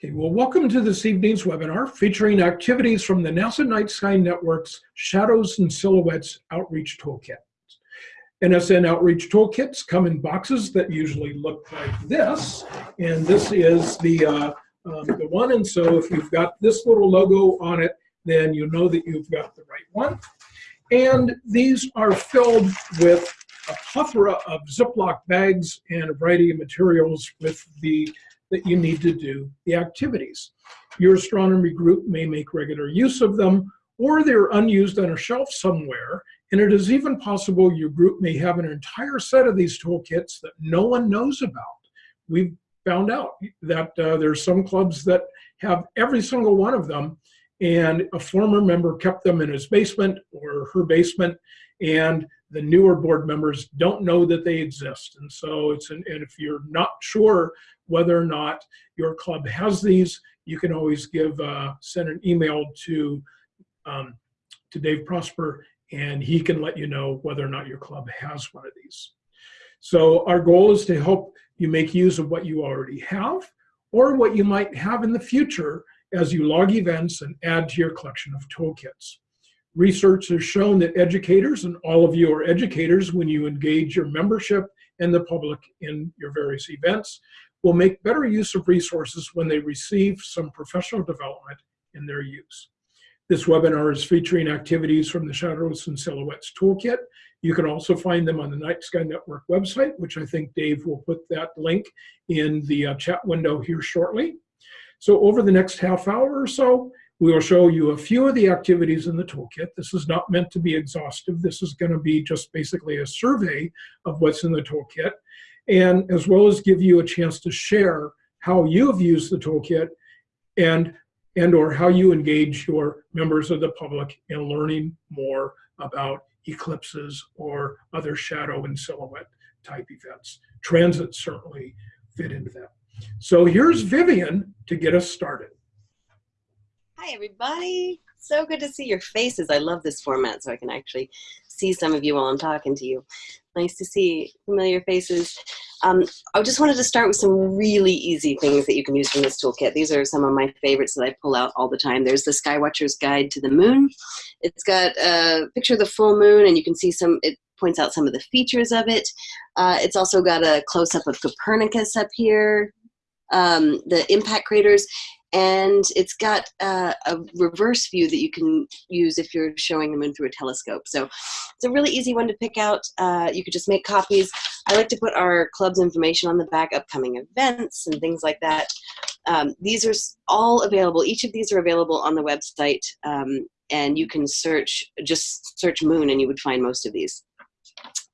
Okay, well, welcome to this evening's webinar featuring activities from the NASA Night Sky Network's Shadows and Silhouettes Outreach Toolkit. NSN Outreach Toolkits come in boxes that usually look like this, and this is the, uh, um, the one, and so if you've got this little logo on it, then you know that you've got the right one. And these are filled with a plethora of Ziploc bags and a variety of materials with the that you need to do the activities. Your astronomy group may make regular use of them, or they're unused on a shelf somewhere, and it is even possible your group may have an entire set of these toolkits that no one knows about. We've found out that uh, there's some clubs that have every single one of them, and a former member kept them in his basement or her basement, and the newer board members don't know that they exist. And so it's, an, and if you're not sure whether or not your club has these, you can always give, uh, send an email to, um, to Dave Prosper and he can let you know whether or not your club has one of these. So our goal is to help you make use of what you already have or what you might have in the future as you log events and add to your collection of toolkits. Research has shown that educators, and all of you are educators when you engage your membership and the public in your various events, will make better use of resources when they receive some professional development in their use. This webinar is featuring activities from the Shadows and Silhouettes Toolkit. You can also find them on the Night Sky Network website, which I think Dave will put that link in the uh, chat window here shortly. So over the next half hour or so, we will show you a few of the activities in the toolkit. This is not meant to be exhaustive. This is going to be just basically a survey of what's in the toolkit and as well as give you a chance to share how you have used the toolkit and and or how you engage your members of the public in learning more about eclipses or other shadow and silhouette type events. Transit certainly fit into that. So here's Vivian to get us started. Hi, everybody. So good to see your faces. I love this format so I can actually see some of you while I'm talking to you. Nice to see familiar faces. Um, I just wanted to start with some really easy things that you can use from this toolkit. These are some of my favorites that I pull out all the time. There's the Skywatcher's Guide to the Moon. It's got a picture of the full moon and you can see some, it points out some of the features of it. Uh, it's also got a close-up of Copernicus up here, um, the impact craters, and it's got uh, a reverse view that you can use if you're showing the moon through a telescope. So it's a really easy one to pick out. Uh, you could just make copies. I like to put our club's information on the back, upcoming events and things like that. Um, these are all available. Each of these are available on the website, um, and you can search, just search moon, and you would find most of these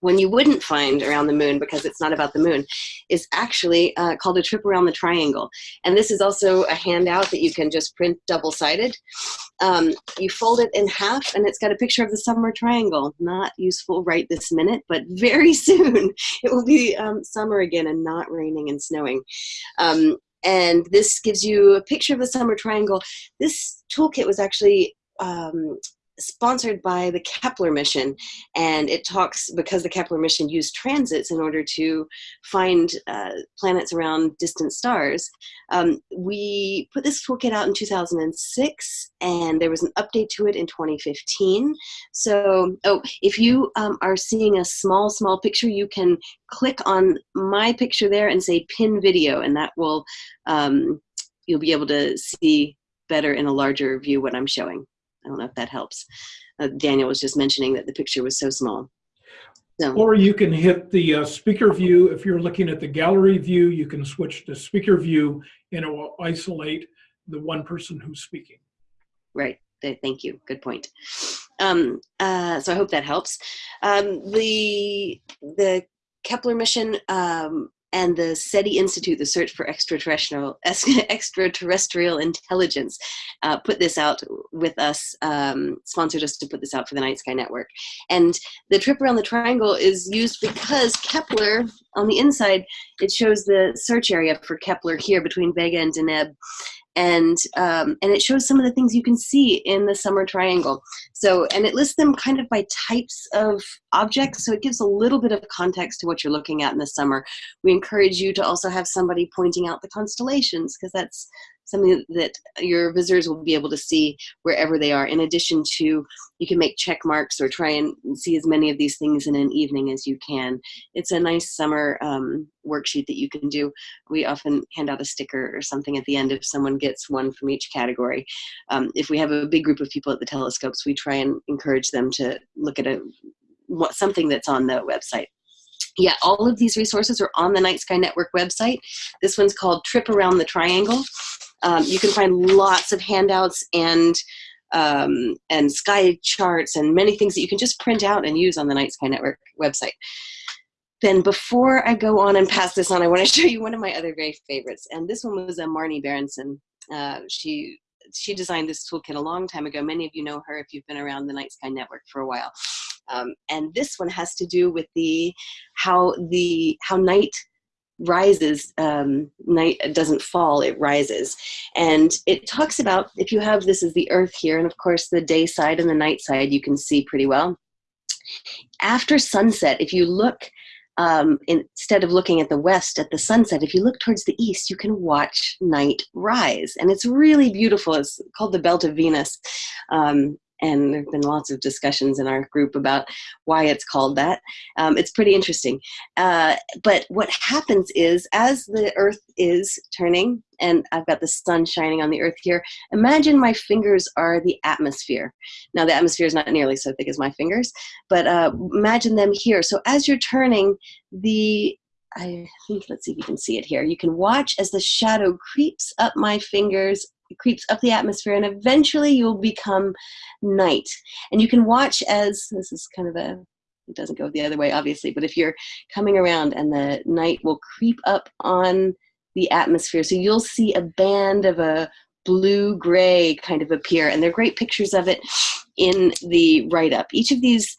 when you wouldn't find around the moon because it's not about the moon is actually uh, called a trip around the triangle. And this is also a handout that you can just print double-sided. Um, you fold it in half and it's got a picture of the summer triangle. Not useful right this minute, but very soon it will be um, summer again and not raining and snowing. Um, and this gives you a picture of the summer triangle. This toolkit was actually um, sponsored by the Kepler mission and it talks because the Kepler mission used transits in order to find uh, planets around distant stars um, we put this toolkit out in 2006 and there was an update to it in 2015 so oh if you um, are seeing a small small picture you can click on my picture there and say pin video and that will um, you'll be able to see better in a larger view what I'm showing I don't know if that helps. Uh, Daniel was just mentioning that the picture was so small. So. Or you can hit the uh, speaker view. If you're looking at the gallery view, you can switch to speaker view and it will isolate the one person who's speaking. Right. Thank you. Good point. Um, uh, so I hope that helps. Um, the the Kepler mission um, and the SETI Institute, the Search for Extraterrestrial, Extraterrestrial Intelligence, uh, put this out with us, um, sponsored us to put this out for the Night Sky Network. And the trip around the triangle is used because Kepler, on the inside, it shows the search area for Kepler here between Vega and Deneb and um, and it shows some of the things you can see in the summer triangle. So and it lists them kind of by types of objects, so it gives a little bit of context to what you're looking at in the summer. We encourage you to also have somebody pointing out the constellations because that's something that your visitors will be able to see wherever they are. In addition to, you can make check marks or try and see as many of these things in an evening as you can. It's a nice summer um, worksheet that you can do. We often hand out a sticker or something at the end if someone gets one from each category. Um, if we have a big group of people at the telescopes, we try and encourage them to look at a what, something that's on the website yeah, all of these resources are on the Night Sky Network website. This one's called Trip Around the Triangle. Um, you can find lots of handouts and um, and sky charts and many things that you can just print out and use on the Night Sky Network website. Then before I go on and pass this on, I want to show you one of my other very favorites. And this one was a Marni Berendsen. Uh, she she designed this toolkit a long time ago. Many of you know her if you've been around the Night Sky Network for a while. Um, and this one has to do with the how the how night rises um, night doesn't fall it rises. And it talks about if you have this is the earth here and of course the day side and the night side you can see pretty well. After sunset if you look um, instead of looking at the west at the sunset if you look towards the east you can watch night rise. And it's really beautiful. It's called the belt of venus. Um, and there have been lots of discussions in our group about why it's called that. Um, it's pretty interesting. Uh, but what happens is, as the Earth is turning, and I've got the sun shining on the Earth here, imagine my fingers are the atmosphere. Now, the atmosphere is not nearly so thick as my fingers, but uh, imagine them here. So as you're turning, the I think, let's see if you can see it here. You can watch as the shadow creeps up my fingers creeps up the atmosphere and eventually you'll become night. And you can watch as, this is kind of a, it doesn't go the other way obviously, but if you're coming around and the night will creep up on the atmosphere. So you'll see a band of a blue gray kind of appear and there are great pictures of it in the write-up. Each of these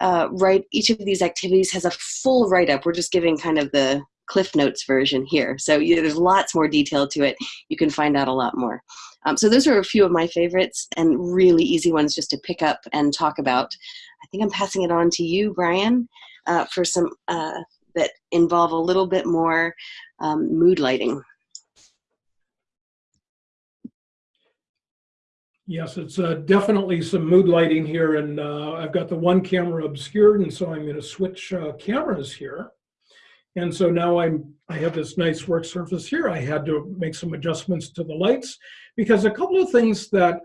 uh, write each of these activities has a full write-up. We're just giving kind of the Cliff Notes version here. So yeah, there's lots more detail to it. You can find out a lot more. Um, so those are a few of my favorites and really easy ones just to pick up and talk about. I think I'm passing it on to you, Brian, uh, for some uh, that involve a little bit more um, mood lighting. Yes, it's uh, definitely some mood lighting here, and uh, I've got the one camera obscured, and so I'm going to switch uh, cameras here. And so now I'm, I have this nice work surface here. I had to make some adjustments to the lights because a couple of things that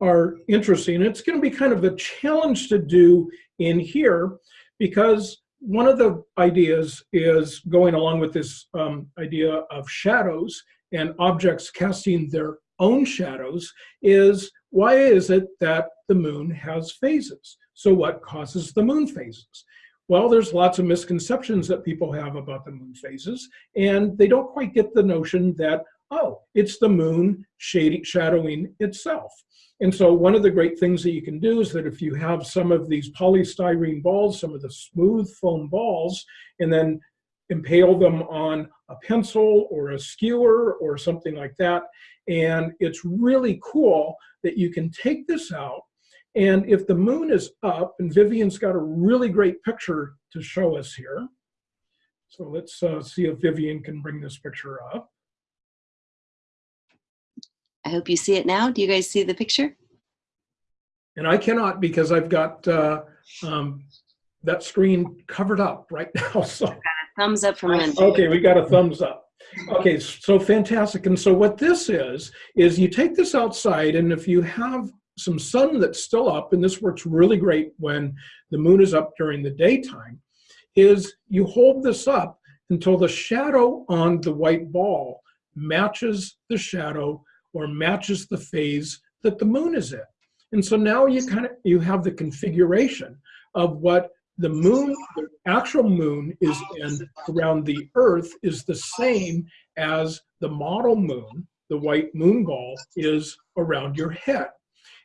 are interesting, it's gonna be kind of a challenge to do in here because one of the ideas is going along with this um, idea of shadows and objects casting their own shadows is why is it that the moon has phases? So what causes the moon phases? Well, there's lots of misconceptions that people have about the moon phases, and they don't quite get the notion that, oh, it's the moon shadowing itself. And so one of the great things that you can do is that if you have some of these polystyrene balls, some of the smooth foam balls, and then impale them on a pencil or a skewer or something like that, and it's really cool that you can take this out and if the moon is up, and Vivian's got a really great picture to show us here. So let's uh, see if Vivian can bring this picture up. I hope you see it now. Do you guys see the picture? And I cannot because I've got uh, um, that screen covered up right now. So thumbs up from Lindsay. Okay, we got a thumbs up. Okay, so fantastic. And so what this is, is you take this outside and if you have some sun that's still up, and this works really great when the moon is up during the daytime, is you hold this up until the shadow on the white ball matches the shadow or matches the phase that the moon is in. And so now you kind of you have the configuration of what the moon, the actual moon is in around the earth is the same as the model moon, the white moon ball is around your head.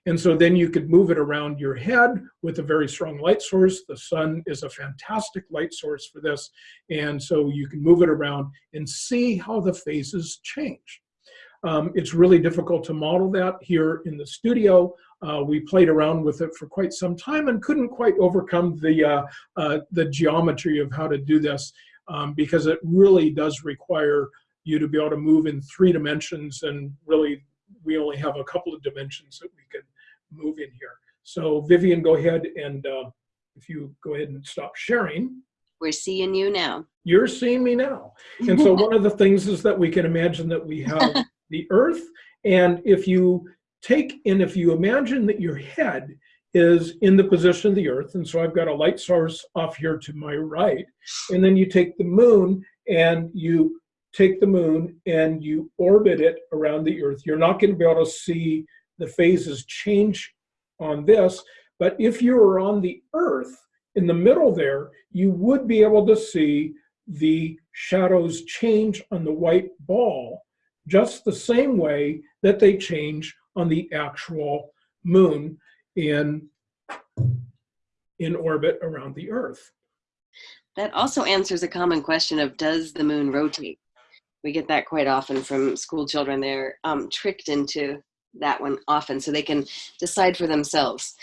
And so then you could move it around your head with a very strong light source. The sun is a fantastic light source for this. And so you can move it around and see how the phases change. Um, it's really difficult to model that here in the studio. Uh, we played around with it for quite some time and couldn't quite overcome the, uh, uh, the geometry of how to do this um, because it really does require you to be able to move in three dimensions and really we only have a couple of dimensions that we can move in here. So Vivian, go ahead and uh, if you go ahead and stop sharing. We're seeing you now. You're seeing me now. And so one of the things is that we can imagine that we have the earth. And if you take, and if you imagine that your head is in the position of the earth, and so I've got a light source off here to my right, and then you take the moon and you take the moon and you orbit it around the earth, you're not going to be able to see the phases change on this, but if you were on the earth in the middle there, you would be able to see the shadows change on the white ball just the same way that they change on the actual moon in, in orbit around the earth. That also answers a common question of does the moon rotate? We get that quite often from school children. They're um, tricked into that one often so they can decide for themselves.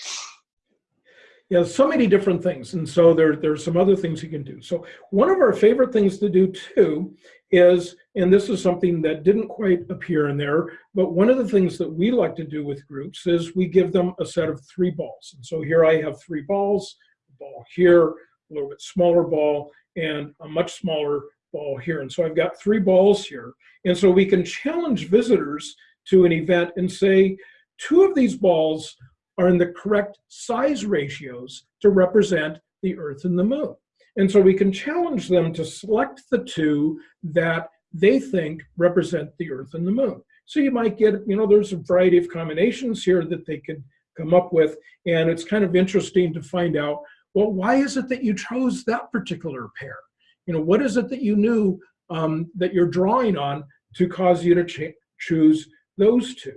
Yeah, so many different things. And so there, there's some other things you can do. So one of our favorite things to do too is, and this is something that didn't quite appear in there, but one of the things that we like to do with groups is we give them a set of three balls. And so here I have three balls, a ball here, a little bit smaller ball, and a much smaller ball here. And so I've got three balls here. And so we can challenge visitors to an event and say, two of these balls are in the correct size ratios to represent the Earth and the Moon. And so we can challenge them to select the two that they think represent the Earth and the Moon. So you might get, you know, there's a variety of combinations here that they could come up with. And it's kind of interesting to find out, well, why is it that you chose that particular pair? You know, what is it that you knew um, that you're drawing on to cause you to choose those two?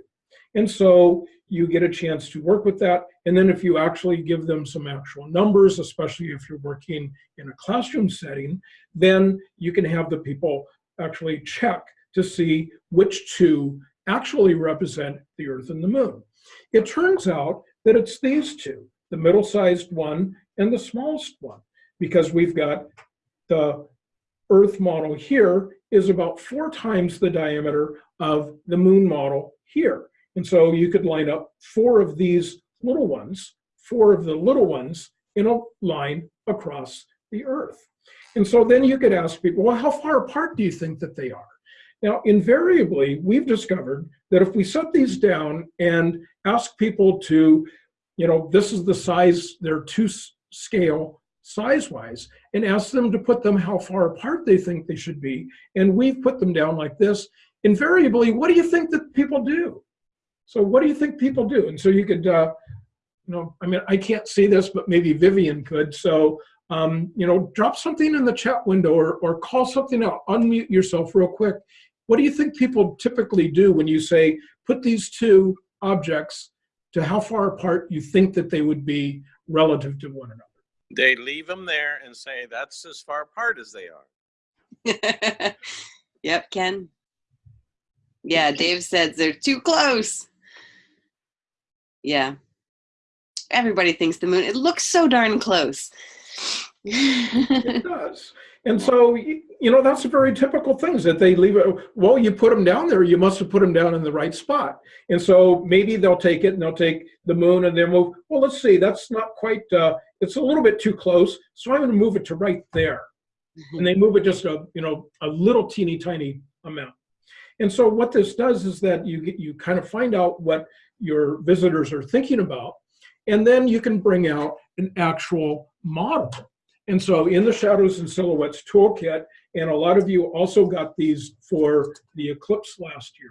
And so you get a chance to work with that. And then if you actually give them some actual numbers, especially if you're working in a classroom setting, then you can have the people actually check to see which two actually represent the Earth and the Moon. It turns out that it's these two, the middle-sized one and the smallest one, because we've got the Earth model here is about four times the diameter of the Moon model here. And so you could line up four of these little ones, four of the little ones in a line across the earth. And so then you could ask people, well, how far apart do you think that they are? Now, invariably, we've discovered that if we set these down and ask people to, you know, this is the size, they're two scale size-wise, and ask them to put them how far apart they think they should be, and we've put them down like this, invariably, what do you think that people do? So what do you think people do? And so you could, uh, you know, I mean, I can't see this, but maybe Vivian could. So, um, you know, drop something in the chat window or, or call something out, unmute yourself real quick. What do you think people typically do when you say, put these two objects to how far apart you think that they would be relative to one another? They leave them there and say, that's as far apart as they are. yep, Ken. Yeah, Dave says they're too close. Yeah. Everybody thinks the moon, it looks so darn close. it does. And so, you know, that's a very typical thing is that they leave it, well, you put them down there, you must have put them down in the right spot. And so maybe they'll take it and they'll take the moon and they'll move, well, let's see, that's not quite, uh, it's a little bit too close. So I'm going to move it to right there. Mm-hmm. And they move it just a, you know, a little teeny tiny amount. And so what this does is that you get, you kind of find out what your visitors are thinking about, and then you can bring out an actual model. And so in the Shadows and Silhouettes Toolkit, and a lot of you also got these for the eclipse last year,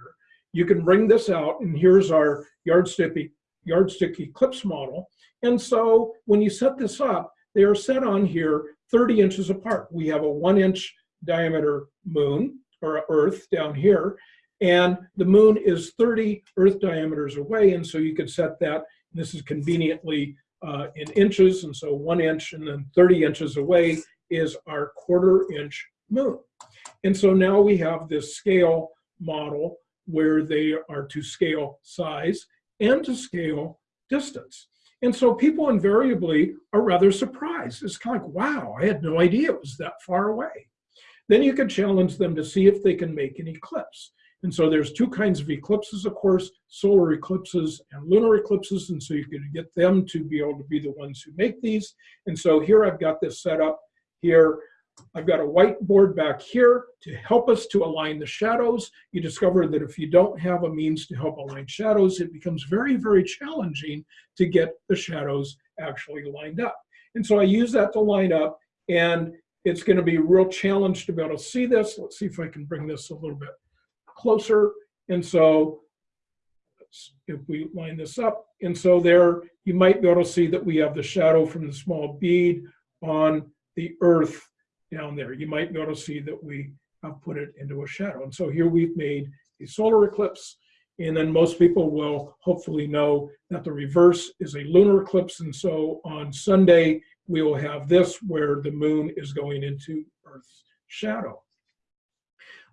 you can bring this out, and here's our yardstick, yardstick eclipse model. And so when you set this up, they are set on here 30 inches apart. We have a one inch diameter moon or earth down here, and the moon is 30 Earth diameters away, and so you could set that. This is conveniently uh, in inches, and so one inch and then 30 inches away is our quarter inch moon. And so now we have this scale model where they are to scale size and to scale distance. And so people invariably are rather surprised. It's kind of like, wow, I had no idea it was that far away. then you can challenge them to see if they can make an eclipse. And so there's two kinds of eclipses, of course, solar eclipses and lunar eclipses. And so you can get them to be able to be the ones who make these. And so here I've got this set up here. I've got a whiteboard back here to help us to align the shadows. You discover that if you don't have a means to help align shadows, it becomes very, very challenging to get the shadows actually lined up. And so I use that to line up and it's gonna be a real challenge to be able to see this. Let's see if I can bring this a little bit closer. And so if we line this up, and so there, you might be able to see that we have the shadow from the small bead on the earth down there. You might be able to see that we have put it into a shadow. And so here we've made a solar eclipse. And then most people will hopefully know that the reverse is a lunar eclipse. And so on Sunday, we will have this where the moon is going into Earth's shadow.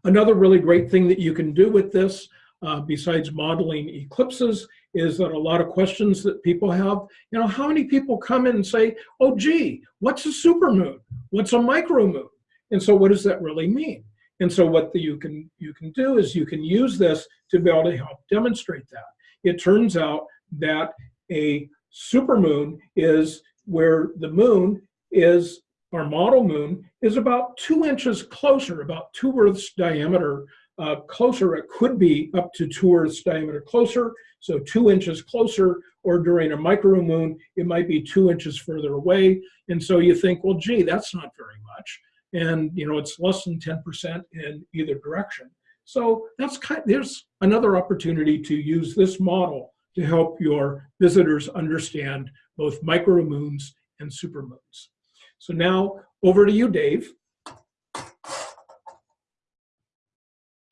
Another really great thing that you can do with this, uh, besides modeling eclipses, is that a lot of questions that people have, you know, how many people come in and say, oh, gee, what's a supermoon? What's a micromoon? And so what does that really mean? And so what the, you, can, you can do is you can use this to be able to help demonstrate that. It turns out that a supermoon is where the moon is, our model moon, is about two inches closer, about two Earths diameter uh, closer. It could be up to two Earths diameter closer, so two inches closer, or during a micromoon, it might be two inches further away. And so you think, well, gee, that's not very much. And you know, it's less than 10% in either direction. So that's kind there's another opportunity to use this model to help your visitors understand both micro micromoons and supermoons. So now over to you, Dave.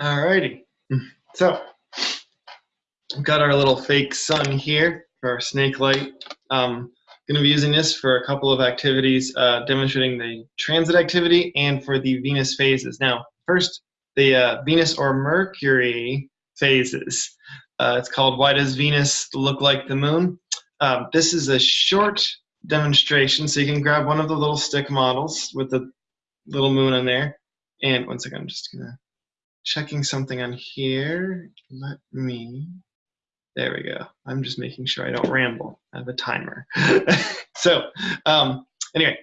All righty. So we've got our little fake sun here for our snake light. Um, going to be using this for a couple of activities, uh, demonstrating the transit activity and for the Venus phases. Now, first, the uh, Venus or Mercury phases. Uh, it's called Why Does Venus Look Like the Moon? Um, this is a short demonstration, so you can grab one of the little stick models with the little moon on there. And one second, I'm just gonna checking something on here. Let me, there we go. I'm just making sure I don't ramble. I have a timer. so um, anyway,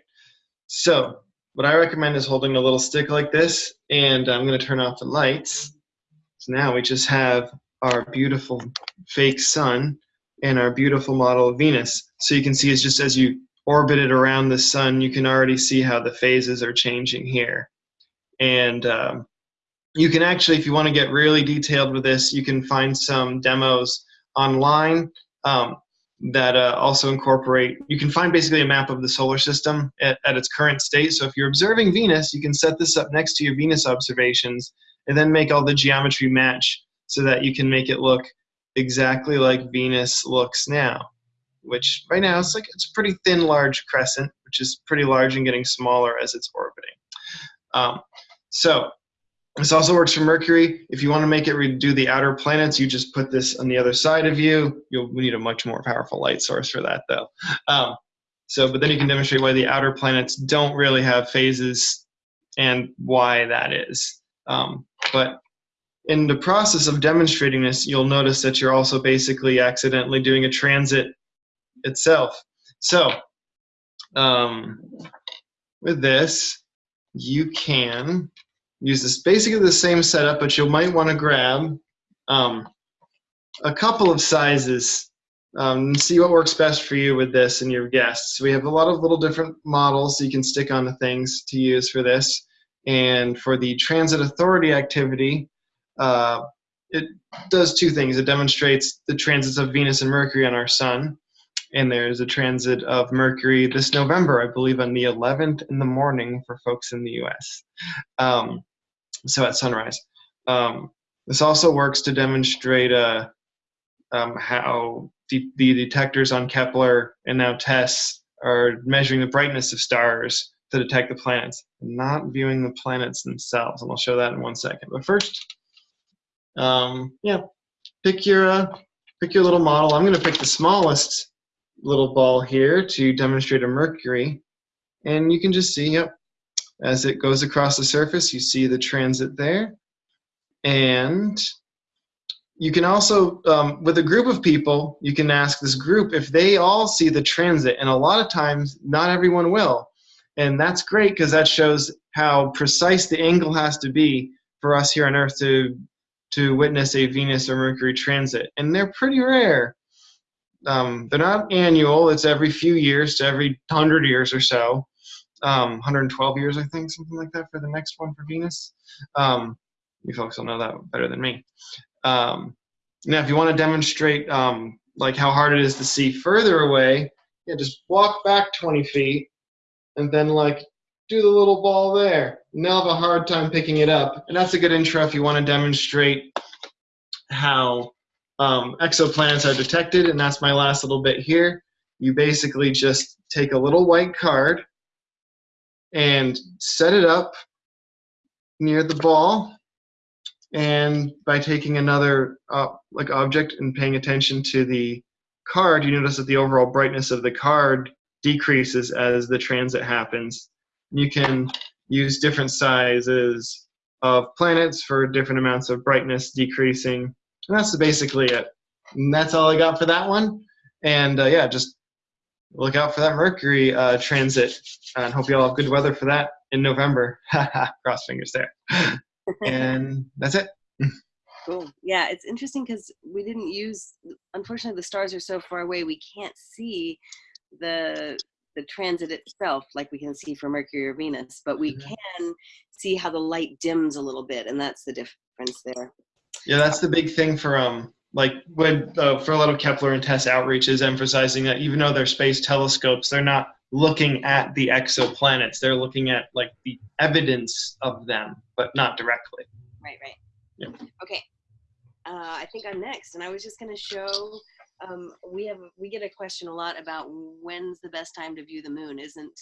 so what I recommend is holding a little stick like this, and I'm gonna turn off the lights. So now we just have our beautiful fake sun and our beautiful model of Venus. So you can see it's just as you orbit it around the sun, you can already see how the phases are changing here. And um, you can actually, if you want to get really detailed with this, you can find some demos online um, that uh, also incorporate, you can find basically a map of the solar system at, at its current state. So if you're observing Venus, you can set this up next to your Venus observations and then make all the geometry match so that you can make it look exactly like Venus looks now, which right now it's like it's a pretty thin, large crescent, which is pretty large and getting smaller as it's orbiting. Um, so this also works for Mercury. If you want to make it redo the outer planets, you just put this on the other side of you. You'll need a much more powerful light source for that, though. Um, so, but then you can demonstrate why the outer planets don't really have phases and why that is. Um, but in the process of demonstrating this, you'll notice that you're also basically accidentally doing a transit itself. So um, with this, you can use this basically the same setup, but you might want to grab um, a couple of sizes um, and see what works best for you with this and your guests. We have a lot of little different models you can stick on the things to use for this. And for the transit authority activity, uh, it does two things. It demonstrates the transits of Venus and Mercury on our sun. And there's a transit of Mercury this November, I believe, on the 11th in the morning for folks in the US. Um, so at sunrise. Um, this also works to demonstrate uh, um, how the detectors on Kepler and now TESS are measuring the brightness of stars to detect the planets, not viewing the planets themselves. And I'll show that in one second. But first, um, yeah, pick your uh, pick your little model. I'm going to pick the smallest little ball here to demonstrate a Mercury, and you can just see, yep, as it goes across the surface. You see the transit there. And you can also, um, with a group of people, you can ask this group if they all see the transit. And a lot of times, not everyone will. And that's great because that shows how precise the angle has to be for us here on Earth to, to witness a Venus or Mercury transit. And they're pretty rare. Um, they're not annual, it's every few years to every 100 years or so. Um, 112 years, I think, something like that for the next one for Venus. Um, you folks will know that better than me. Um, now, if you want to demonstrate um, like how hard it is to see further away, yeah, just walk back 20 feet and then like do the little ball there. And they'll have a hard time picking it up. And that's a good intro if you want to demonstrate how um, exoplanets are detected. And that's my last little bit here. You basically just take a little white card and set it up near the ball and by taking another uh, like object and paying attention to the card you notice that the overall brightness of the card decreases as the transit happens you can use different sizes of planets for different amounts of brightness decreasing and that's basically it and that's all i got for that one and uh, yeah just look out for that mercury uh, transit and hope you all have good weather for that in november cross fingers there and that's it. Cool. Yeah, it's interesting because we didn't use. Unfortunately, the stars are so far away, we can't see the the transit itself like we can see for Mercury or Venus, but we Mhm. can see how the light dims a little bit, and that's the difference there. Yeah, that's the big thing for um like when uh, for a lot of Kepler and TESS outreaches, emphasizing that even though they're space telescopes, they're not looking at the exoplanets. They're looking at like the evidence of them, but not directly. Right, right. Yep. Okay. Uh, I think I'm next, and I was just going to show. Um, we have we get a question a lot about when's the best time to view the moon. Isn't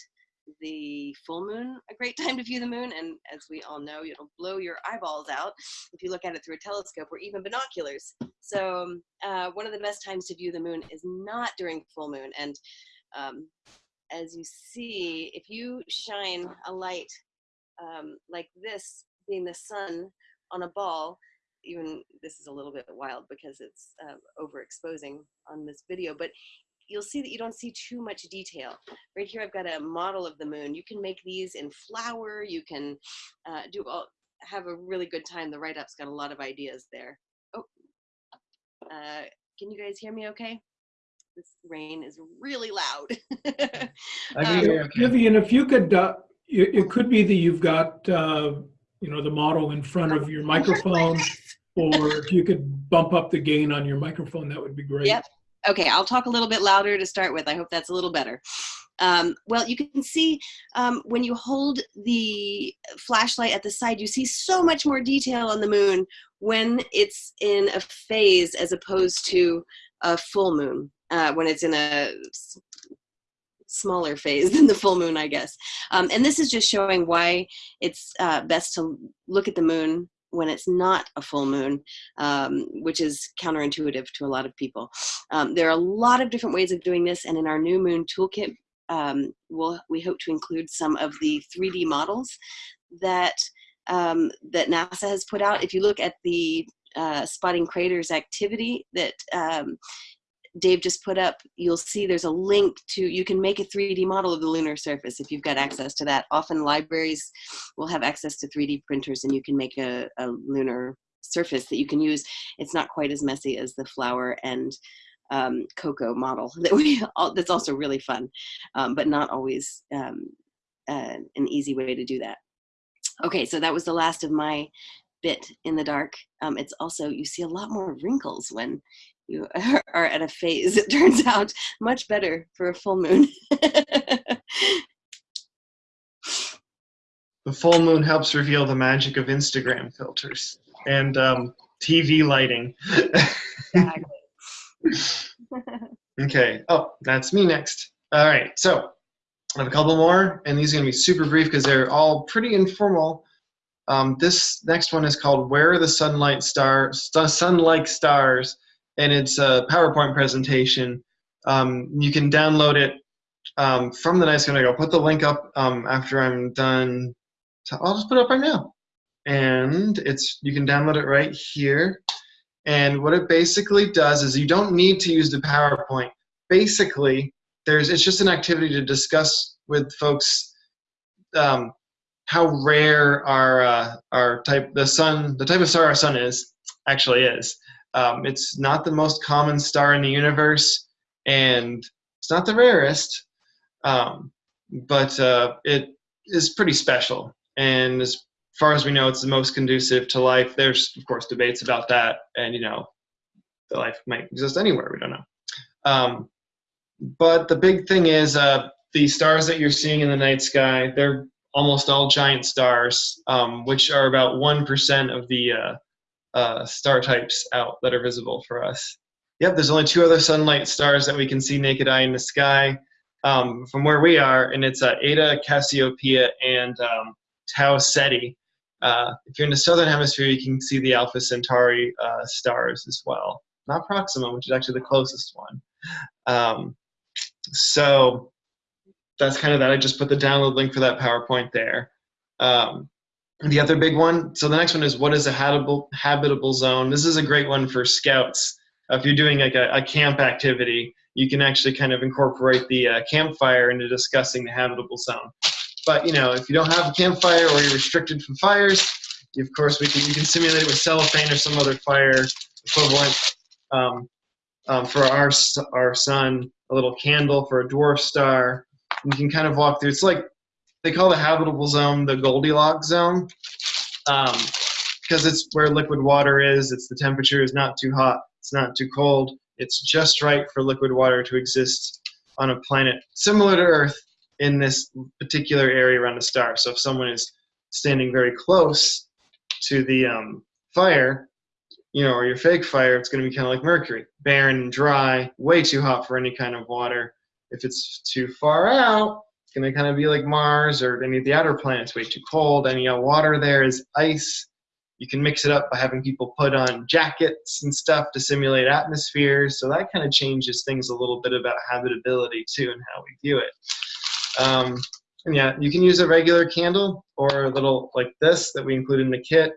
the full moon a great time to view the moon? And as we all know, it'll blow your eyeballs out if you look at it through a telescope or even binoculars. So um, uh, one of the best times to view the moon is not during full moon. And um, as you see, if you shine a light um, like this, being the sun on a ball, even this is a little bit wild because it's uh, overexposing on this video, but you'll see that you don't see too much detail. Right here, I've got a model of the moon. You can make these in flour. You can uh, do all, have a really good time. The write-up's got a lot of ideas there. Oh, uh, can you guys hear me okay? This rain is really loud. I Um. Okay. Vivian, if you could, uh, it, it could be that you've got, uh, you know, the model in front of your microphone, or if you could bump up the gain on your microphone, that would be great. Yep. Okay, I'll talk a little bit louder to start with. I hope that's a little better. Um, well, you can see um, when you hold the flashlight at the side, you see so much more detail on the moon when it's in a phase as opposed to a full moon, uh, when it's in a smaller phase than the full moon, I guess. Um, and this is just showing why it's uh, best to look at the moon when it's not a full moon, um, which is counterintuitive to a lot of people. Um, there are a lot of different ways of doing this, and in our new moon toolkit, um, we'll, we hope to include some of the 3D models that um, that NASA has put out. If you look at the uh, spotting craters activity that um, Dave just put up, you'll see there's a link to, you can make a 3D model of the lunar surface if you've got access to that. Often libraries will have access to 3D printers and you can make a, a lunar surface that you can use. It's not quite as messy as the flour and um, cocoa model that we, all, that's also really fun, um, but not always um, uh, an easy way to do that. Okay, so that was the last of my bit in the dark. Um, it's also, you see a lot more wrinkles when you are at a phase. It turns out much better for a full moon. The full moon helps reveal the magic of Instagram filters and um, TV lighting. okay. Oh, that's me next. All right. So I have a couple more, and these are going to be super brief because they're all pretty informal. Um, this next one is called "Where Are the Sunlight Stars?" Sun-like Stars, and it's a PowerPoint presentation. Um, you can download it um, from the Nice Connect. I'll put the link up um, after I'm done So I'll just put it up right now. And it's you can download it right here. And what it basically does is you don't need to use the PowerPoint. Basically, there's it's just an activity to discuss with folks um, how rare our uh, our type the sun the type of star our sun is actually is. Um, it's not the most common star in the universe, and it's not the rarest, um, but uh, it is pretty special. And as far as we know, it's the most conducive to life. There's of course debates about that, and you know, the life might exist anywhere. We don't know. Um, but the big thing is uh, the stars that you're seeing in the night sky. They're almost all giant stars, um, which are about one percent of the uh, uh, star types out that are visible for us. Yep, there's only two other sun-like stars that we can see naked eye in the sky um, from where we are, and it's uh, Eta, Cassiopeia, and um, Tau Ceti. Uh, if you're in the southern hemisphere, you can see the Alpha Centauri uh, stars as well. Not Proxima, which is actually the closest one. Um, so that's kind of that. I just put the download link for that PowerPoint there. Um, the other big one, so the next one is what is a habitable, habitable zone? This is a great one for scouts. Uh, if you're doing like a, a, camp activity, you can actually kind of incorporate the uh, campfire into discussing the habitable zone. But you know, if you don't have a campfire or you're restricted from fires, you, of course we can you can simulate it with cellophane or some other fire equivalent. Um, um, for our our sun, a little candle for a dwarf star. You can kind of walk through. It's like they call the habitable zone the Goldilocks zone because um, it's where liquid water is. It's the temperature is not too hot. It's not too cold. It's just right for liquid water to exist on a planet similar to Earth in this particular area around a star. So if someone is standing very close to the um, fire, you know, or your fake fire, it's going to be kind of like Mercury, barren and dry, way too hot for any kind of water. If it's too far out, it's going to kind of be like Mars or any of the outer planets, way too cold. Any uh, water there is ice. You can mix it up by having people put on jackets and stuff to simulate atmospheres. So that kind of changes things a little bit about habitability too and how we view it. Um, and yeah, you can use a regular candle or a little like this that we include in the kit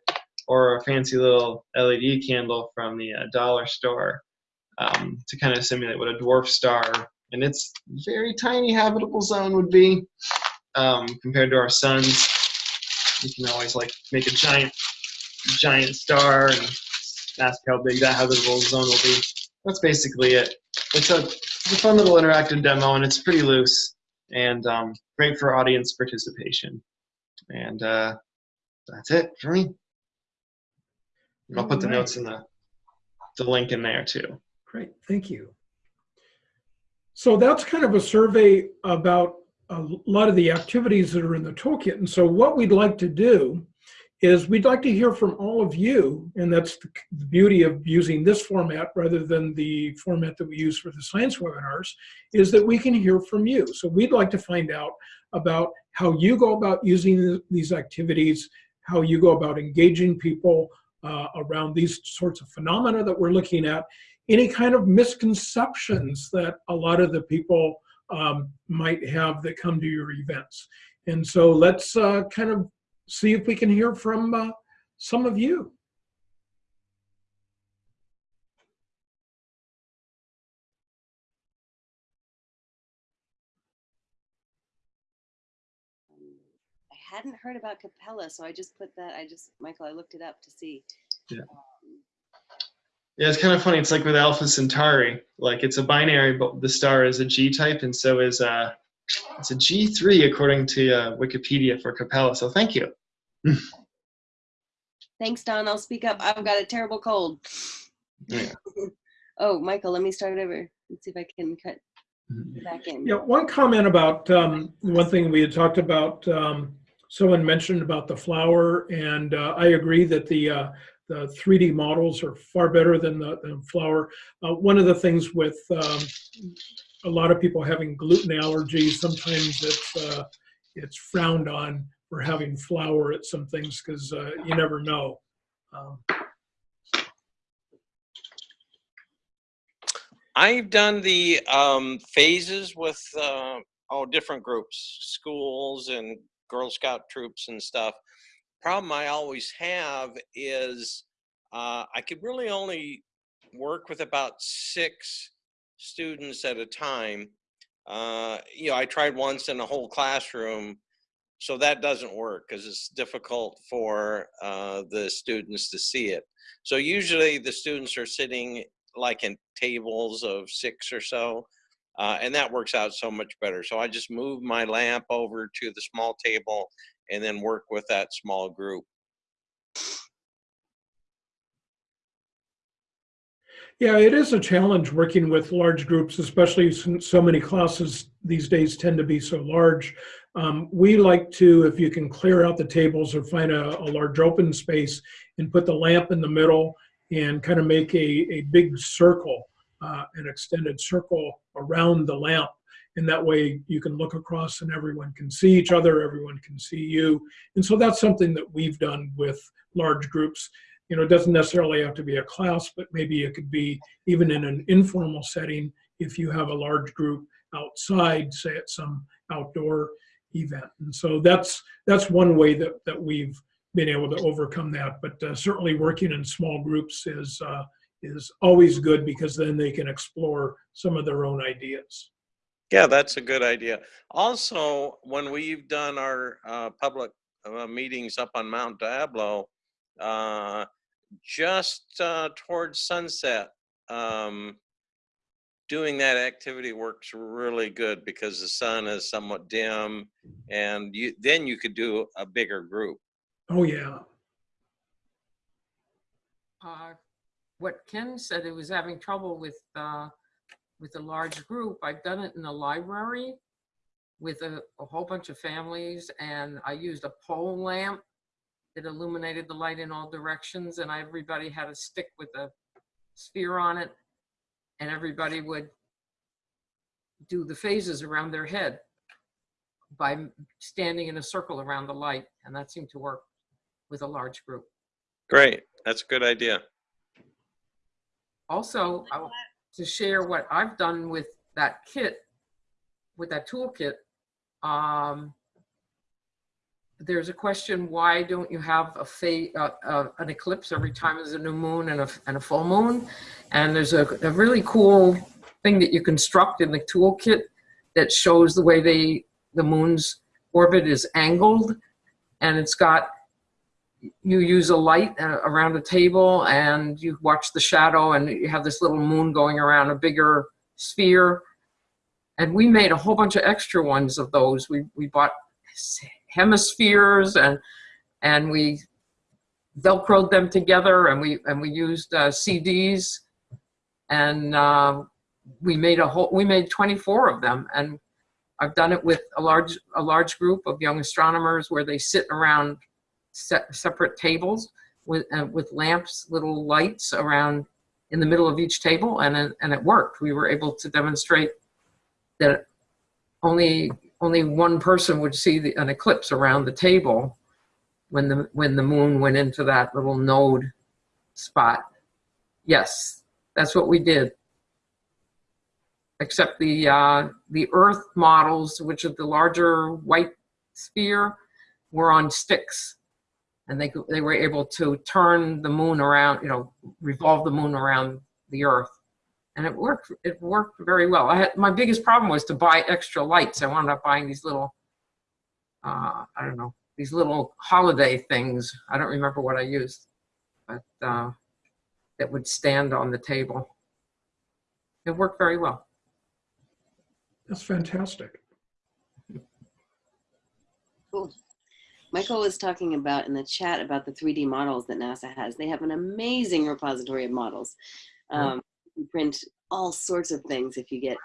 or a fancy little LED candle from the uh, dollar store um, to kind of simulate what a dwarf star and its very tiny habitable zone would be um, compared to our suns. You can always like make a giant, giant star and ask how big that habitable zone will be. That's basically it. It's a, it's a fun little interactive demo and it's pretty loose and um, great for audience participation. And uh, that's it for me. And I'll put the notes in the, the link in there too. Great, thank you. So that's kind of a survey about a lot of the activities that are in the toolkit. And so what we'd like to do is we'd like to hear from all of you, and that's the beauty of using this format rather than the format that we use for the science webinars, is that we can hear from you. So we'd like to find out about how you go about using these activities, how you go about engaging people uh, around these sorts of phenomena that we're looking at, any kind of misconceptions that a lot of the people um, might have that come to your events. And so let's uh, kind of see if we can hear from uh, some of you. I hadn't heard about Capella, so I just put that. I just Michael, I looked it up to see. Yeah. Um, Yeah, it's kind of funny. It's like with Alpha Centauri, like it's a binary, but the star is a G type, and so is uh, it's a G3 according to uh, Wikipedia for Capella. So thank you. Thanks, Don. I'll speak up. I've got a terrible cold. Yeah. oh, Michael, let me start over. Let's see if I can cut back in. Yeah, one comment about um, one thing we had talked about. Um, someone mentioned about the flour, and uh, I agree that the uh, the 3D models are far better than the, the flour. Uh, one of the things with um, a lot of people having gluten allergies, sometimes it's uh, it's frowned on for having flour at some things because uh, you never know. Um, I've done the um, phases with uh, all different groups, schools and Girl Scout troops and stuff. Problem I always have is uh, I could really only work with about six students at a time. Uh, you know, I tried once in a whole classroom, so that doesn't work because it's difficult for uh, the students to see it. So usually the students are sitting like in tables of six or so, uh, and that works out so much better. So I just move my lamp over to the small table and then work with that small group. Yeah, it is a challenge working with large groups, especially since so many classes these days tend to be so large. Um, we like to, if you can clear out the tables or find a, a large open space and put the lamp in the middle and kind of make a, a big circle, uh, an extended circle around the lamp. And that way you can look across and everyone can see each other, everyone can see you. And so that's something that we've done with large groups you know, it doesn't necessarily have to be a class, but maybe it could be even in an informal setting if you have a large group outside, say at some outdoor event. And so that's that's one way that that we've been able to overcome that. But uh, certainly working in small groups is uh, is always good because then they can explore some of their own ideas. Yeah, that's a good idea. Also, when we've done our uh, public uh, meetings up on Mount Diablo, uh, just uh, towards sunset, um, doing that activity works really good because the sun is somewhat dim, and you then you could do a bigger group. Oh yeah. Uh, what Ken said, it was having trouble with uh, with a large group. I've done it in the library with a, a whole bunch of families, and I used a pole lamp that illuminated the light in all directions and everybody had a stick with a sphere on it and everybody would do the phases around their head by standing in a circle around the light and that seemed to work with a large group. Great, that's a good idea. Also, I, to share what I've done with that kit, with that toolkit, um, there's a question, why don't you have a uh, uh, an eclipse every time there's a new moon and a, and a full moon? And there's a, a really cool thing that you construct in the toolkit that shows the way they, the moon's orbit is angled. And it's got, you use a light uh, around a table and you watch the shadow and you have this little moon going around a bigger sphere. And we made a whole bunch of extra ones of those. We, we bought hemispheres and and we velcroed them together and we and we used uh, CDs and uh, we made a whole we made 24 of them and I've done it with a large a large group of young astronomers where they sit around separate tables with uh, with lamps little lights around in the middle of each table and it, and it worked we were able to demonstrate that only only one person would see the, an eclipse around the table when the when the moon went into that little node spot. Yes, that's what we did. Except the uh, the Earth models, which are the larger white sphere, were on sticks, and they they were able to turn the moon around, you know, revolve the moon around the Earth. And it worked it worked very well. I had my biggest problem was to buy extra lights. I wound up buying these little uh, i don't know these little holiday things. I don't remember what i used but uh, that would stand on the table. It worked very well. That's fantastic. Cool. Michael was talking about in the chat about the 3D models that NASA has. They have an amazing repository of models. Um, you print all sorts of things if you get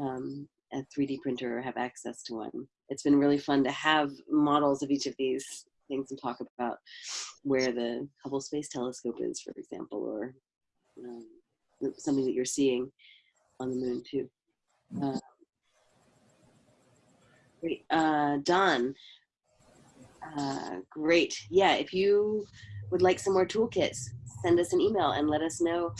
um, a 3D printer or have access to one. It's been really fun to have models of each of these things and talk about where the Hubble Space Telescope is, for example, or um, something that you're seeing on the moon too. Uh, great, uh, Don. Uh, great. Yeah, if you would like some more toolkits, send us an email and let us know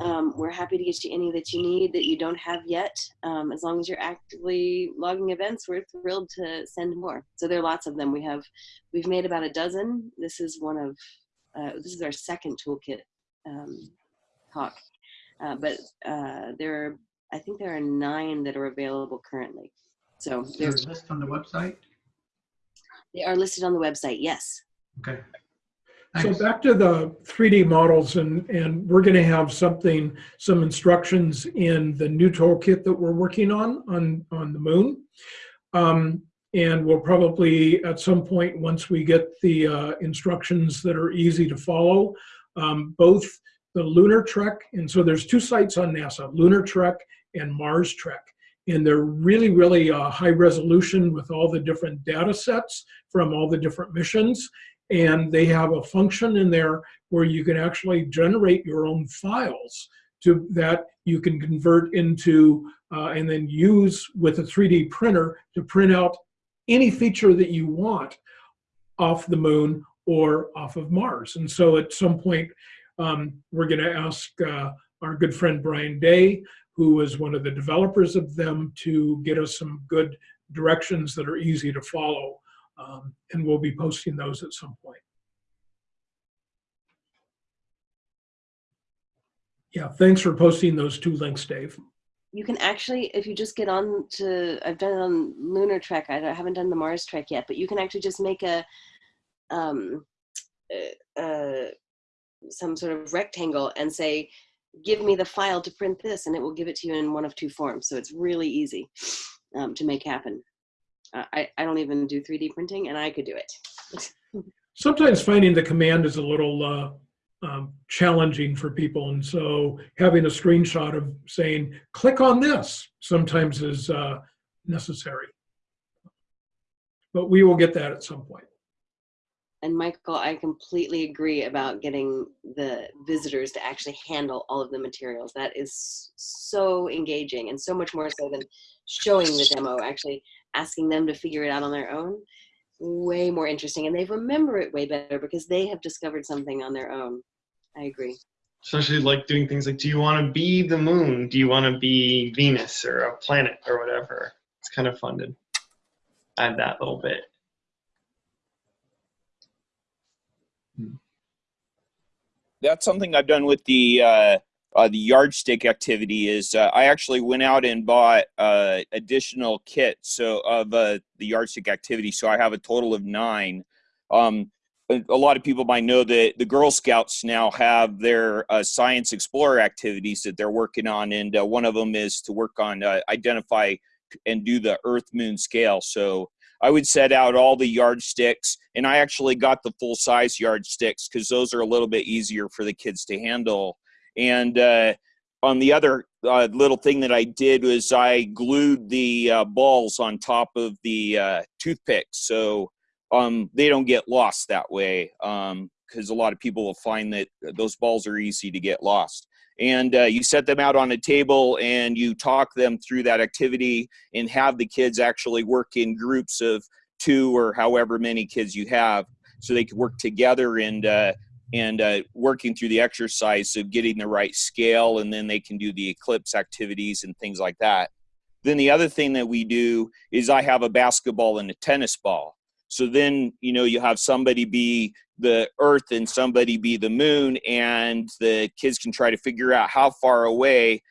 Um, we're happy to get you any that you need that you don't have yet. Um, as long as you're actively logging events, we're thrilled to send more. So there are lots of them. We have, we've made about a dozen. This is one of, uh, this is our second toolkit um, talk. Uh, but uh, there are, I think there are nine that are available currently. So there's, a list on the website? They are listed on the website. Yes. Okay. So back to the 3D models and, and we're going to have something, some instructions in the new toolkit that we're working on, on, on the moon. Um, and we'll probably, at some point, once we get the uh, instructions that are easy to follow, um, both the Lunar Trek, and so there's two sites on NASA, Lunar Trek and Mars Trek. And they're really, really uh, high resolution with all the different data sets from all the different missions and they have a function in there where you can actually generate your own files to that you can convert into uh, and then use with a 3D printer to print out any feature that you want off the moon or off of Mars. And so at some point, um, we're going to ask uh, our good friend Brian Day, who is one of the developers of them, to get us some good directions that are easy to follow. Um, and we'll be posting those at some point. Yeah, thanks for posting those two links, Dave. You can actually, if you just get on to, I've done it on Lunar Trek. I haven't done the Mars Trek yet, but you can actually just make a, um, uh, some sort of rectangle and say, give me the file to print this, and it will give it to you in one of two forms. So it's really easy um, to make happen. Uh, I, I don't even do 3D printing, and I could do it. Sometimes finding the command is a little uh, um, challenging for people. And so having a screenshot of saying, click on this sometimes is uh, necessary. But we will get that at some point. And Michael, I completely agree about getting the visitors to actually handle all of the materials. That is so engaging and so much more so than showing the demo, actually asking them to figure it out on their own. Way more interesting. And they remember it way better because they have discovered something on their own. I agree. Especially like doing things like, do you want to be the moon? Do you want to be Venus or a planet or whatever? It's kind of fun to add that little bit. That's something I've done with the uh, uh, the yardstick activity. Is uh, I actually went out and bought uh, additional kits so of uh, the yardstick activity. So I have a total of nine. Um, a lot of people might know that the Girl Scouts now have their uh, science explorer activities that they're working on, and one of them is to work on identify and do the Earth Moon scale. So I would set out all the yardsticks, and I actually got the full size yardsticks because those are a little bit easier for the kids to handle. And uh, on the other uh, little thing that I did was I glued the uh, balls on top of the uh, toothpicks so um, they don't get lost that way. Because a lot of people will find that those balls are easy to get lost and uh, you set them out on a table and you talk them through that activity and have the kids actually work in groups of two or however many kids you have so they can work together and uh, and uh, working through the exercise of getting the right scale and then they can do the eclipse activities and things like that. Then the other thing that we do is i have a basketball and a tennis ball. So then you know you have somebody be the earth and somebody be the moon and the kids can try to figure out how far away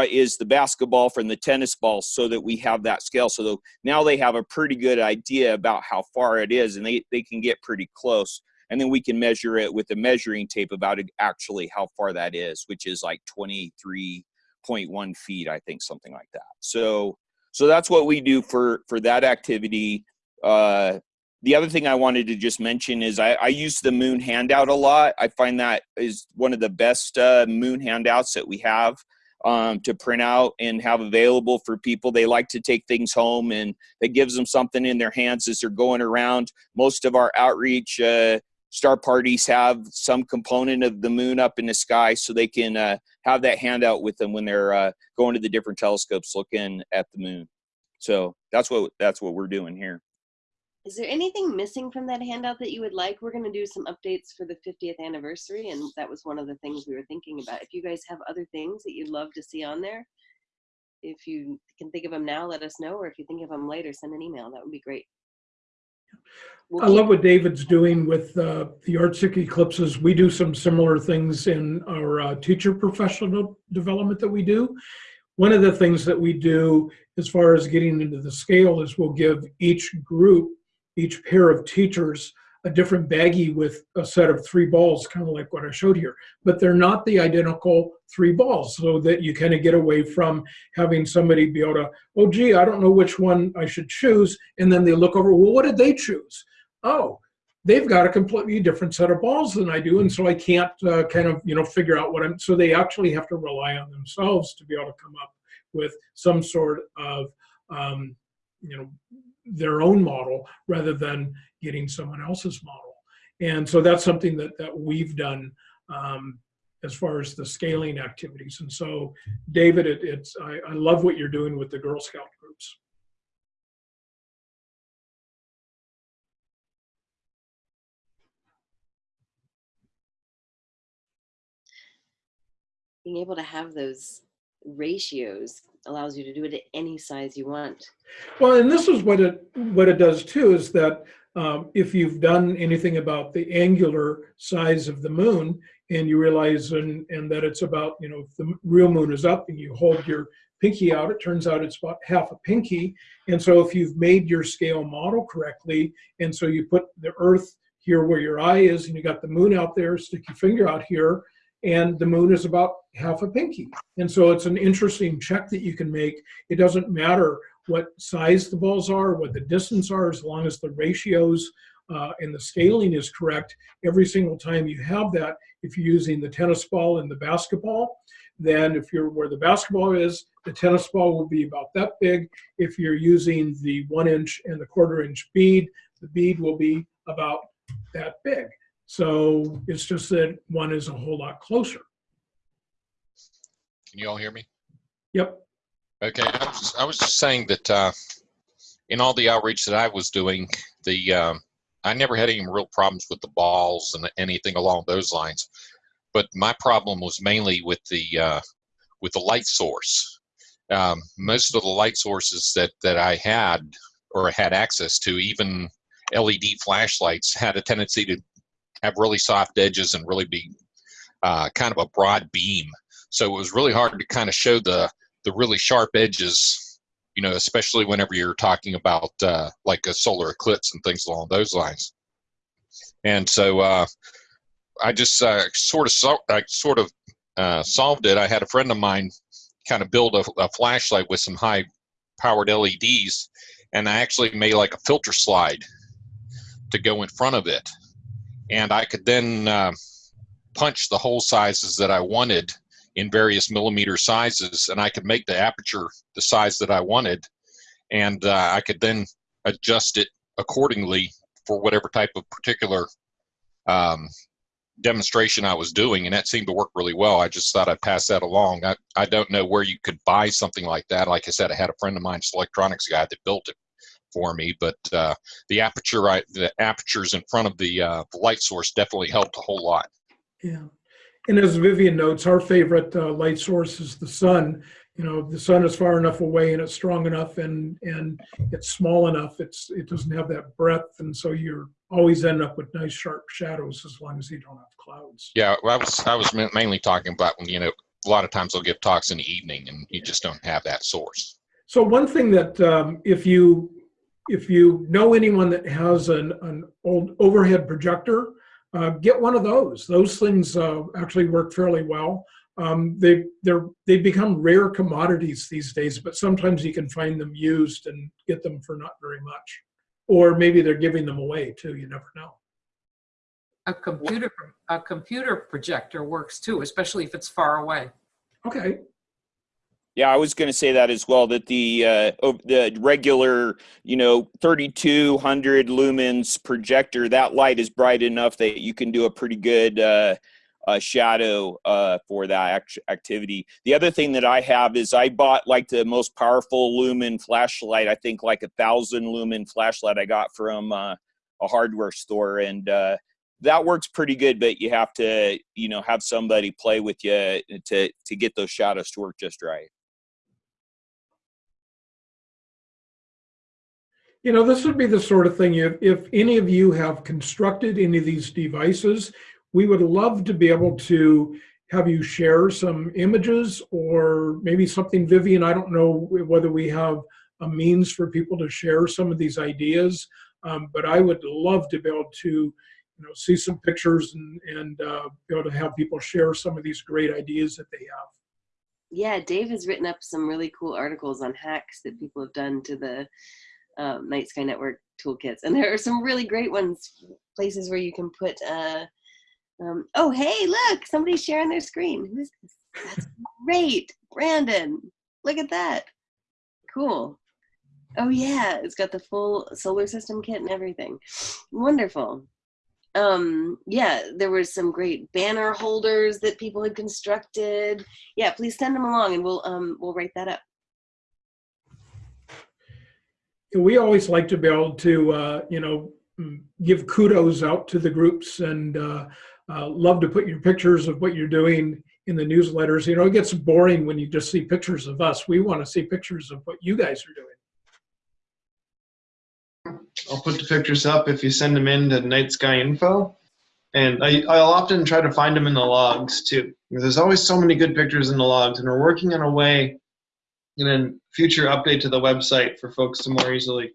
uh, is the basketball from the tennis ball so that we have that scale. So now they have a pretty good idea about how far it is and they, they can get pretty close. And then we can measure it with a measuring tape about actually how far that is which is like 23.1 feet i think something like that. So so that's what we do for for that activity. Uh the other thing I wanted to just mention is I, I, use the moon handout a lot. I find that is one of the best uh, moon handouts that we have um, to print out and have available for people. They like to take things home and it gives them something in their hands as they're going around. Most of our outreach uh, star parties have some component of the moon up in the sky so they can uh, have that handout with them when they're uh, going to the different telescopes looking at the moon. So that's what that's what we're doing here. Is there anything missing from that handout that you would like? We're going to do some updates for the 50th anniversary, and that was one of the things we were thinking about. If you guys have other things that you'd love to see on there, if you can think of them now, let us know, or if you think of them later, send an email. That would be great. We'll I love what David's doing with uh, the Arctic eclipses. We do some similar things in our uh, teacher professional development that we do. One of the things that we do as far as getting into the scale is we'll give each group, each pair of teachers, a different baggie with a set of three balls, kind of like what I showed here. But they're not the identical three balls, so that you kind of get away from having somebody be able to, oh gee, I don't know which one I should choose. And then they look over, well, what did they choose? oh, they've got a completely different set of balls than I do, and so I can't uh, kind of you know figure out what I'm. So they actually have to rely on themselves to be able to come up with some sort of um, you know their own model rather than getting someone else's model. And so that's something that that we've done. Um, as far as the scaling activities. And so, David, it, it's I, I love what you're doing with the Girl Scout groups. being able to have those ratios allows you to do it at any size you want. Well, and this is what it what it does too is that um, if you've done anything about the angular size of the moon and you realize and and that it's about you know if the real moon is up and you hold your pinky out, it turns out it's about half a pinky. And so if you've made your scale model correctly, and so you put the Earth here where your eye is, and you got the moon out there, stick your finger out here, and the moon is about half a pinky. And so it's an interesting check that you can make. It doesn't matter what size the balls are, what the distance are, as long as the ratios uh, and the scaling is correct. Every single time you have that, if you're using the tennis ball and the basketball, then if you're where the basketball is, the tennis ball will be about that big. If you're using the one inch and the quarter inch bead, the bead will be about that big. So it's just that one is a whole lot closer. Can you all hear me? Yep. Okay, I was just, I was just saying that uh, in all the outreach that I was doing, the um, I never had any real problems with the balls and anything along those lines. But my problem was mainly with the uh, with the light source. Um, most of the light sources that that I had or had access to, even LED flashlights, had a tendency to have really soft edges and really be uh, kind of a broad beam. So it was really hard to kind of show the the really sharp edges, you know, especially whenever you're talking about uh, like a solar eclipse and things along those lines. And so uh, I just uh, sort of I sort of uh, solved it. I had a friend of mine kind of build a, a flashlight with some high powered LEDs, and I actually made like a filter slide to go in front of it, and I could then uh, punch the hole sizes that I wanted in various millimeter sizes and I could make the aperture the size that I wanted and uh, I could then adjust it accordingly for whatever type of particular um, demonstration I was doing and that seemed to work really well. I just thought I'd pass that along. I, I don't know where you could buy something like that. Like I said, I had a friend of mine, electronics guy that built it for me, but uh, the aperture, right, the apertures in front of the, uh, the light source definitely helped a whole lot. Yeah. And as Vivian notes, our favorite uh, light source is the sun. You know, the sun is far enough away and it's strong enough and and it's small enough. It's it doesn't have that breadth, and so you're always end up with nice sharp shadows as long as you don't have clouds. Yeah, well, I was I was mainly talking about when you know a lot of times they'll give talks in the evening and you just don't have that source. So one thing that um, if you if you know anyone that has an, an old overhead projector, uh, get one of those. Those things uh, actually work fairly well. Um, they they're they become rare commodities these days, but sometimes you can find them used and get them for not very much, or maybe they're giving them away too. You never know. A computer, a computer projector works too, especially if it's far away. Okay. Yeah, I was going to say that as well. That the uh, the regular, you know, 3200 lumens projector, that light is bright enough that you can do a pretty good uh, uh, shadow uh, for that act- activity. The other thing that I have is I bought like the most powerful lumen flashlight. I think like a thousand lumen flashlight I got from uh, a hardware store, and uh, that works pretty good. But you have to, you know, have somebody play with you to to get those shadows to work just right. You know, this would be the sort of thing, if, if any of you have constructed any of these devices, we would love to be able to have you share some images or maybe something, Vivian, I don't know whether we have a means for people to share some of these ideas, um, but I would love to be able to, you know, see some pictures and, and uh, be able to have people share some of these great ideas that they have. Yeah, Dave has written up some really cool articles on hacks that people have done to the um, Night Sky Network toolkits, and there are some really great ones. Places where you can put. Uh, um, oh, hey, look! Somebody's sharing their screen. Who's this? That's great, Brandon. Look at that. Cool. Oh yeah, it's got the full solar system kit and everything. Wonderful. Um, yeah, there was some great banner holders that people had constructed. Yeah, please send them along, and we'll um, we'll write that up. We always like to be able to, uh, you know, give kudos out to the groups and uh, uh, love to put your pictures of what you're doing in the newsletters. You know, it gets boring when you just see pictures of us. We want to see pictures of what you guys are doing. I'll put the pictures up if you send them in to Night Sky Info. And I, I'll often try to find them in the logs too. There's always so many good pictures in the logs, and we're working on a way in then future update to the website for folks to more easily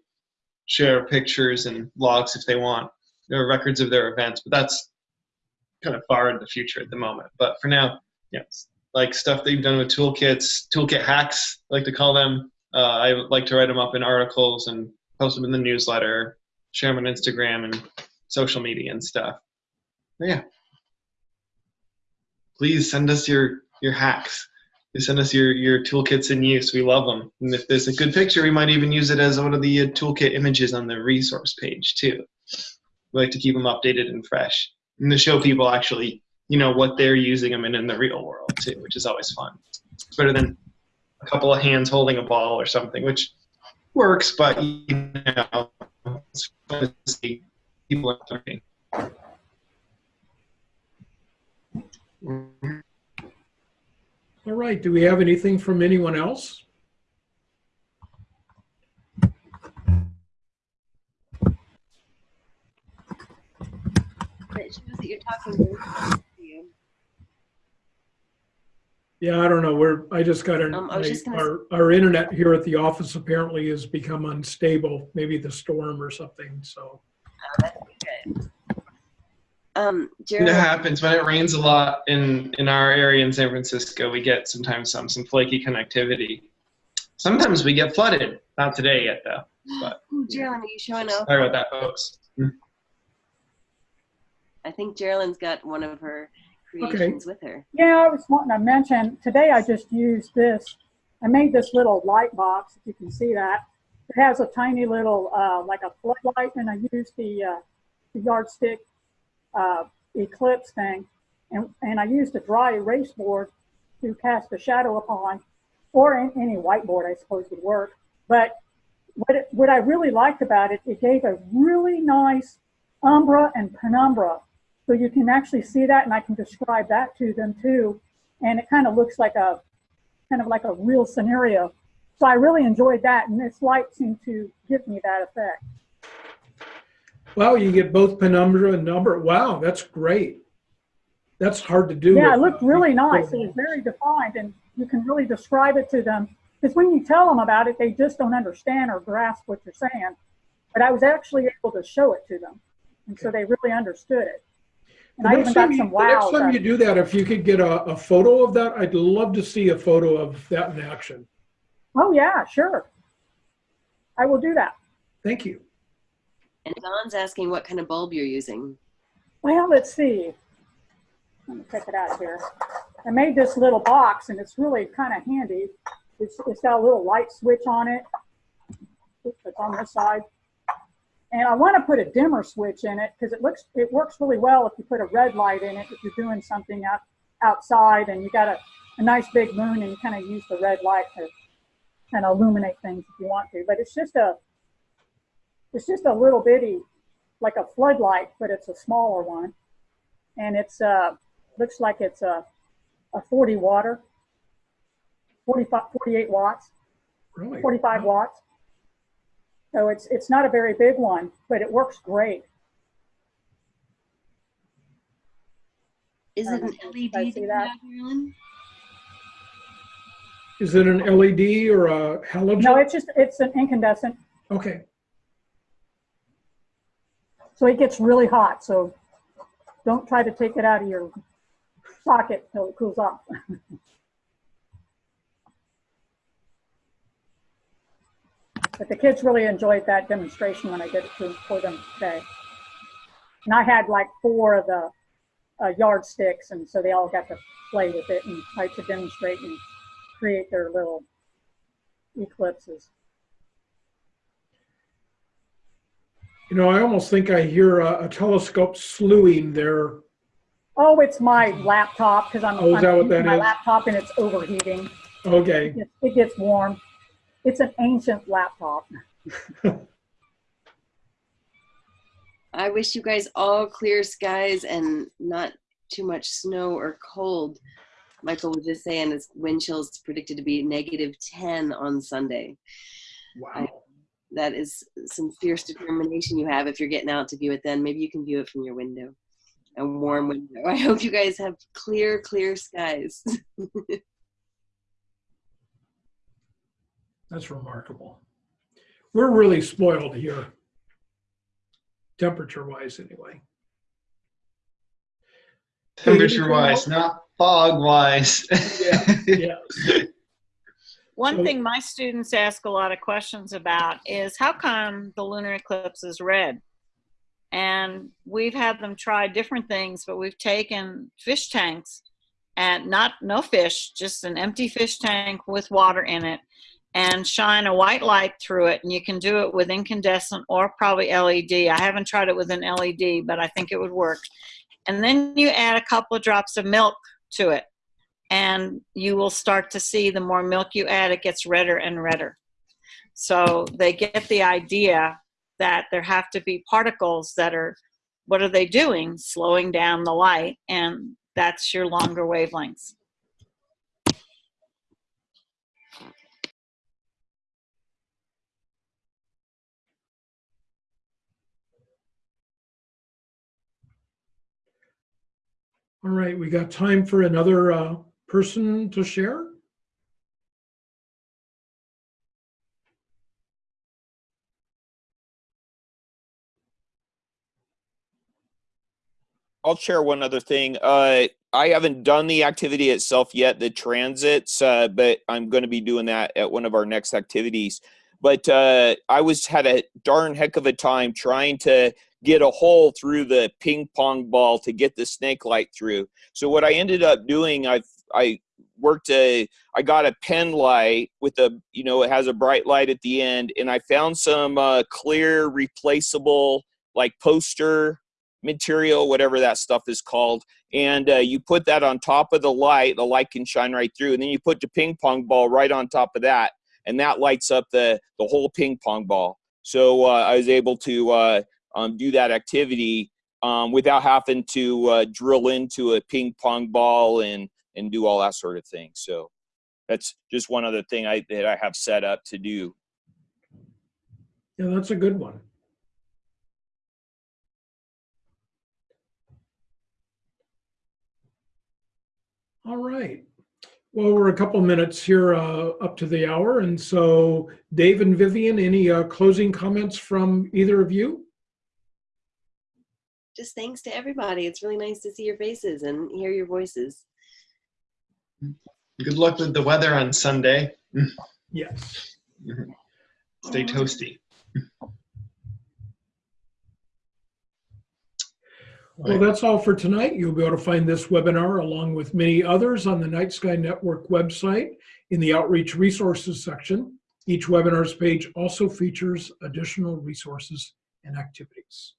share pictures and logs if they want, or records of their events. But that's kind of far in the future at the moment. But for now, yes, like stuff that you've done with toolkits, toolkit hacks, I like to call them. Uh, I like to write them up in articles and post them in the newsletter, share them on Instagram and social media and stuff. But yeah. Please send us your your hacks. You send us your your toolkits in use. We love them. And if there's a good picture, we might even use it as one of the uh, toolkit images on the resource page too. We like to keep them updated and fresh, and to show people actually, you know, what they're using them in in the real world too, which is always fun. It's better than a couple of hands holding a ball or something, which works, but you know, it's fun to see people learning. All right, do we have anything from anyone else? It shows that you're talking to you. Yeah, I don't know. We're, I just got an, Um, I just our, our internet here at the office apparently has become unstable, maybe the storm or something, so. Oh, that'd be good. Um, It happens when it rains a lot in in our area in San Francisco. We get sometimes some some flaky connectivity. Sometimes we get flooded. Not today yet though. But Ooh, Geraldine, are you showing up? sorry about that, folks. I think Geraldine's got one of her creations with her. Yeah, I was wanting to mention, today I just used this. I made this little light box, if you can see that. It has a tiny little, uh, like a floodlight, and I used the, uh, the yardstick uh, eclipse thing. And, and I used a dry erase board to cast a shadow upon, or any whiteboard, I suppose, would work. But what, it, what I really liked about it, it gave a really nice umbra and penumbra so you can actually see that and I can describe that to them too. And it kind of looks like a, kind of like a real scenario. So I really enjoyed that and this light seemed to give me that effect. Wow, you get both penumbra and umbra. Wow, that's great. That's hard to do. Yeah, it looked really nice. It was very defined and you can really describe it to them. Because when you tell them about it, they just don't understand or grasp what you're saying. But I was actually able to show it to them. And so they really understood it. And The I even got you- some the next time you do that, if you could get a, a photo of that, I'd love to see a photo of that in action. Oh yeah, sure. I will do that. Thank you. And Don's asking what kind of bulb you're using. Well, let's see. Let me check it out here. I made this little box and it's really kind of handy. It's, it's got a little light switch on it. It's on this side. And I want to put a dimmer switch in it because it looks it works really well if you put a red light in it if you're doing something out outside and you got a, a nice big moon and you kind of use the red light to kind of illuminate things if you want to. But it's just a it's just a little bitty like a floodlight, but it's a smaller one, and it's uh looks like it's a a 40 water, 45 48 watts. Really? 45 watts. So it's it's not a very big one, but it works great. Is it an LED I that see you that. Marilyn? Is it an LED or a halogen? No, it's just it's an incandescent, Okay, so it gets really hot. So don't try to take it out of your socket till it cools off. but the kids really enjoyed that demonstration when I did it for them today. And I had like four of the uh, yardsticks, and so they all got to play with it and try to demonstrate and create their little eclipses. You know, I almost think I hear a, a telescope slewing there. Oh, it's my laptop because I'm, Oh, is I'm that what using that my is? laptop and it's overheating. Okay, It gets, it gets warm. It's an ancient laptop. I wish you guys all clear skies and not too much snow or cold. Michael was just saying it's wind chills predicted to be negative 10 on Sunday. wow. That is some fierce determination you have if you're getting out to view it then. Maybe you can view it from your window. A warm window. I hope you guys have clear, clear skies. That's remarkable. We're really spoiled here, temperature wise, anyway. Temperature wise, not fog wise. Yeah, yeah. One thing my students ask a lot of questions about is how come the lunar eclipse is red? And we've had them try different things, but we've taken fish tanks and not no fish, just an empty fish tank with water in it and shine a white light through it. And you can do it with incandescent or probably LED. I haven't tried it with an LED, but I think it would work. And then you add a couple of drops of milk to it and you will start to see the more milk you add, it gets redder and redder. So they get the idea that there have to be particles that are, what are they doing? Slowing down the light, and that's your longer wavelengths. All right, we got time for another uh, person to share? I'll share one other thing. Uh, I haven't done the activity itself yet, the transits, uh, but I'm going to be doing that at one of our next activities. But uh, I was had a darn heck of a time trying to get a hole through the ping pong ball to get the snake light through. So what I ended up doing, I I worked a I got a pen light with a you know it has a bright light at the end, and I found some uh, clear replaceable like poster material, whatever that stuff is called, and uh, you put that on top of the light. The light can shine right through, and then you put the ping pong ball right on top of that, and that lights up the the whole ping pong ball. So uh, I was able to uh, um, do that activity um, without having to uh, drill into a ping pong ball and and do all that sort of thing. So that's just one other thing I that I have set up to do. Yeah, that's a good one. All right. Well, we're a couple minutes here uh, up to the hour. And so Dave and Vivian, any uh, closing comments from either of you? Just thanks to everybody. It's really nice to see your faces and hear your voices. Good luck with the weather on Sunday. Yes. Stay toasty. Well, that's all for tonight. You'll be able to find this webinar along with many others on the Night Sky Network website in the Outreach Resources section. Each webinar's page also features additional resources and activities.